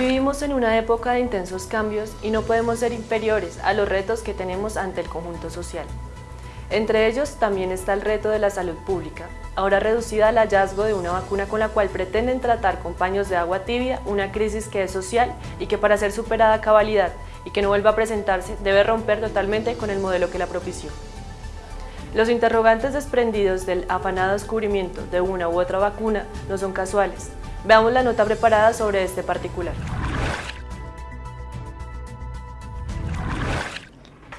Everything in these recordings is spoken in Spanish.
Vivimos en una época de intensos cambios y no podemos ser inferiores a los retos que tenemos ante el conjunto social. Entre ellos también está el reto de la salud pública, ahora reducida al hallazgo de una vacuna con la cual pretenden tratar con paños de agua tibia una crisis que es social y que para ser superada a cabalidad y que no vuelva a presentarse debe romper totalmente con el modelo que la propició. Los interrogantes desprendidos del afanado descubrimiento de una u otra vacuna no son casuales. Veamos la nota preparada sobre este particular.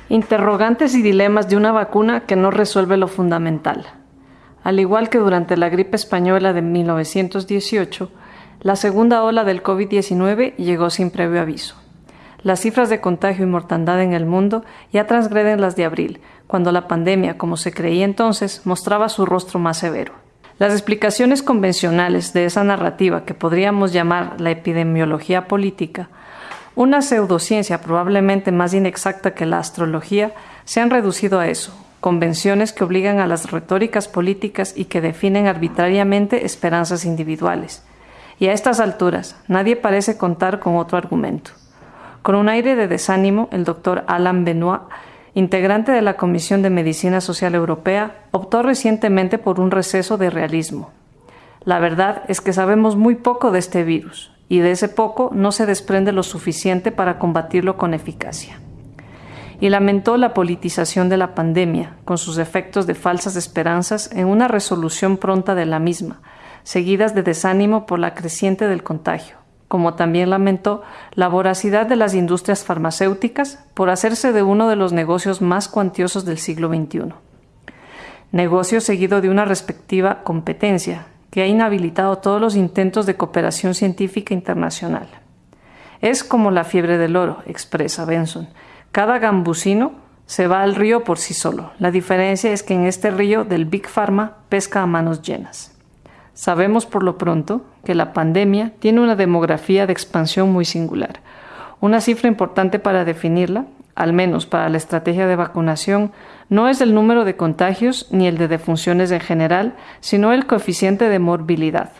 Interrogantes y dilemas de una vacuna que no resuelve lo fundamental. Al igual que durante la gripe española de 1918, la segunda ola del COVID-19 llegó sin previo aviso. Las cifras de contagio y mortandad en el mundo ya transgreden las de abril, cuando la pandemia, como se creía entonces, mostraba su rostro más severo. Las explicaciones convencionales de esa narrativa que podríamos llamar la epidemiología política una pseudociencia probablemente más inexacta que la astrología se han reducido a eso, convenciones que obligan a las retóricas políticas y que definen arbitrariamente esperanzas individuales. Y a estas alturas nadie parece contar con otro argumento. Con un aire de desánimo, el doctor Alain Benoit, integrante de la Comisión de Medicina Social Europea, optó recientemente por un receso de realismo. La verdad es que sabemos muy poco de este virus, y de ese poco no se desprende lo suficiente para combatirlo con eficacia. Y lamentó la politización de la pandemia, con sus efectos de falsas esperanzas en una resolución pronta de la misma, seguidas de desánimo por la creciente del contagio, como también lamentó la voracidad de las industrias farmacéuticas por hacerse de uno de los negocios más cuantiosos del siglo XXI. Negocio seguido de una respectiva competencia, que ha inhabilitado todos los intentos de cooperación científica internacional. Es como la fiebre del oro, expresa Benson. Cada gambusino se va al río por sí solo. La diferencia es que en este río del Big Pharma pesca a manos llenas. Sabemos por lo pronto que la pandemia tiene una demografía de expansión muy singular. Una cifra importante para definirla, al menos para la estrategia de vacunación, no es el número de contagios ni el de defunciones en general, sino el coeficiente de morbilidad.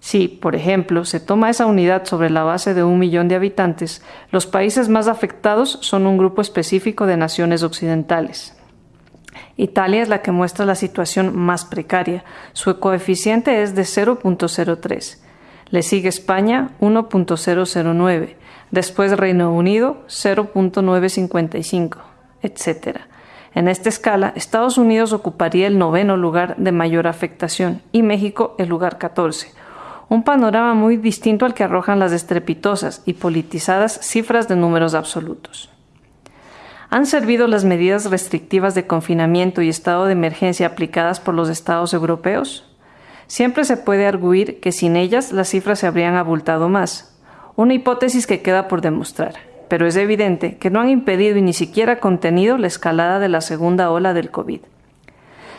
Si, por ejemplo, se toma esa unidad sobre la base de un millón de habitantes, los países más afectados son un grupo específico de naciones occidentales. Italia es la que muestra la situación más precaria. Su coeficiente es de 0.03. Le sigue España 1.009, después Reino Unido 0.955, etc. En esta escala, Estados Unidos ocuparía el noveno lugar de mayor afectación y México el lugar 14. Un panorama muy distinto al que arrojan las estrepitosas y politizadas cifras de números absolutos. ¿Han servido las medidas restrictivas de confinamiento y estado de emergencia aplicadas por los estados europeos? Siempre se puede arguir que sin ellas las cifras se habrían abultado más, una hipótesis que queda por demostrar pero es evidente que no han impedido y ni siquiera contenido la escalada de la segunda ola del COVID.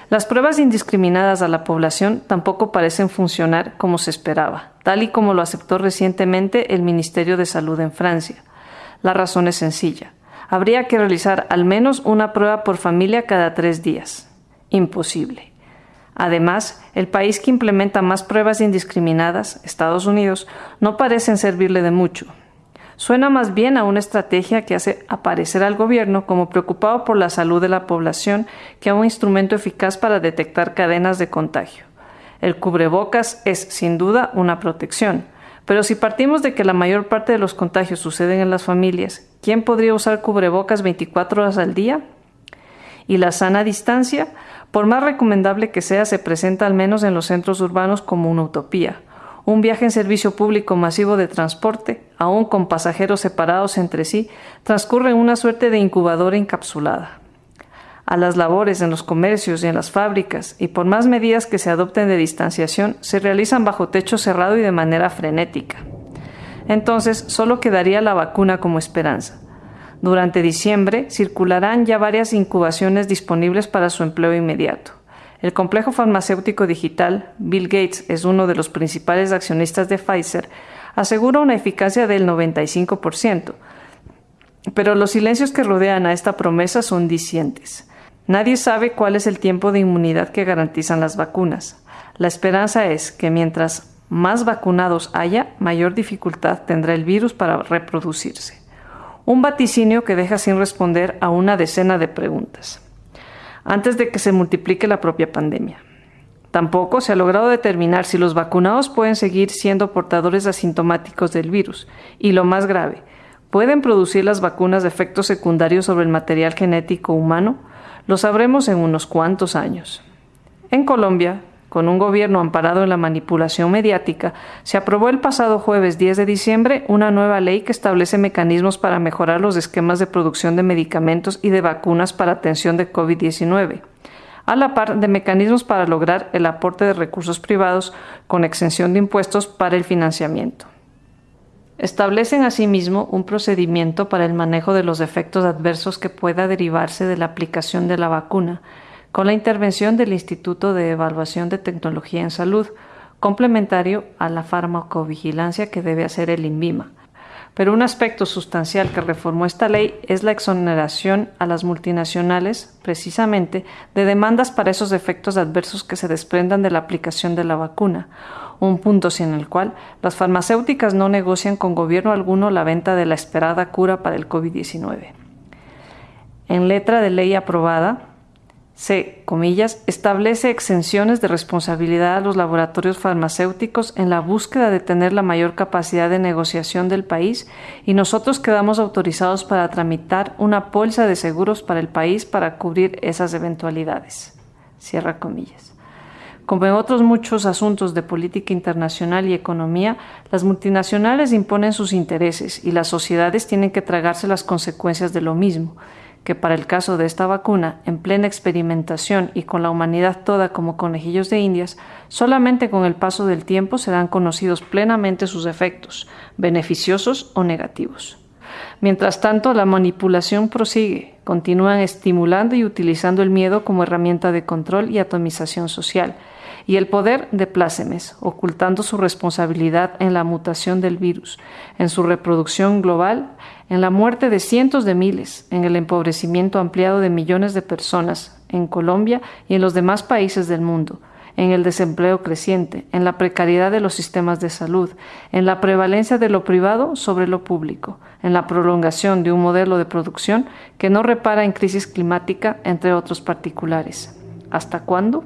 Las pruebas indiscriminadas a la población tampoco parecen funcionar como se esperaba, tal y como lo aceptó recientemente el Ministerio de Salud en Francia. La razón es sencilla. Habría que realizar al menos una prueba por familia cada tres días. Imposible. Además, el país que implementa más pruebas indiscriminadas, Estados Unidos, no parecen servirle de mucho, Suena más bien a una estrategia que hace aparecer al gobierno como preocupado por la salud de la población que a un instrumento eficaz para detectar cadenas de contagio. El cubrebocas es, sin duda, una protección, pero si partimos de que la mayor parte de los contagios suceden en las familias, ¿quién podría usar cubrebocas 24 horas al día? Y la sana distancia, por más recomendable que sea, se presenta al menos en los centros urbanos como una utopía un viaje en servicio público masivo de transporte, aún con pasajeros separados entre sí, transcurre en una suerte de incubadora encapsulada. A las labores en los comercios y en las fábricas, y por más medidas que se adopten de distanciación, se realizan bajo techo cerrado y de manera frenética. Entonces, solo quedaría la vacuna como esperanza. Durante diciembre circularán ya varias incubaciones disponibles para su empleo inmediato. El complejo farmacéutico digital, Bill Gates es uno de los principales accionistas de Pfizer, asegura una eficacia del 95%, pero los silencios que rodean a esta promesa son dicientes. Nadie sabe cuál es el tiempo de inmunidad que garantizan las vacunas. La esperanza es que mientras más vacunados haya, mayor dificultad tendrá el virus para reproducirse. Un vaticinio que deja sin responder a una decena de preguntas, antes de que se multiplique la propia pandemia. Tampoco se ha logrado determinar si los vacunados pueden seguir siendo portadores asintomáticos del virus y, lo más grave, ¿pueden producir las vacunas efectos secundarios sobre el material genético humano? Lo sabremos en unos cuantos años. En Colombia, con un gobierno amparado en la manipulación mediática, se aprobó el pasado jueves 10 de diciembre una nueva ley que establece mecanismos para mejorar los esquemas de producción de medicamentos y de vacunas para atención de COVID-19, a la par de mecanismos para lograr el aporte de recursos privados con exención de impuestos para el financiamiento. Establecen asimismo un procedimiento para el manejo de los efectos adversos que pueda derivarse de la aplicación de la vacuna, con la intervención del Instituto de Evaluación de Tecnología en Salud, complementario a la farmacovigilancia que debe hacer el INVIMA. Pero un aspecto sustancial que reformó esta ley es la exoneración a las multinacionales, precisamente, de demandas para esos efectos adversos que se desprendan de la aplicación de la vacuna, un punto sin el cual las farmacéuticas no negocian con gobierno alguno la venta de la esperada cura para el COVID-19. En letra de ley aprobada, C, comillas, establece exenciones de responsabilidad a los laboratorios farmacéuticos en la búsqueda de tener la mayor capacidad de negociación del país y nosotros quedamos autorizados para tramitar una bolsa de seguros para el país para cubrir esas eventualidades. Cierra comillas. Como en otros muchos asuntos de política internacional y economía, las multinacionales imponen sus intereses y las sociedades tienen que tragarse las consecuencias de lo mismo que para el caso de esta vacuna, en plena experimentación y con la humanidad toda como conejillos de indias, solamente con el paso del tiempo serán conocidos plenamente sus efectos, beneficiosos o negativos. Mientras tanto, la manipulación prosigue, continúan estimulando y utilizando el miedo como herramienta de control y atomización social, y el poder de plácemes, ocultando su responsabilidad en la mutación del virus, en su reproducción global, en la muerte de cientos de miles, en el empobrecimiento ampliado de millones de personas en Colombia y en los demás países del mundo, en el desempleo creciente, en la precariedad de los sistemas de salud, en la prevalencia de lo privado sobre lo público, en la prolongación de un modelo de producción que no repara en crisis climática, entre otros particulares. ¿Hasta cuándo?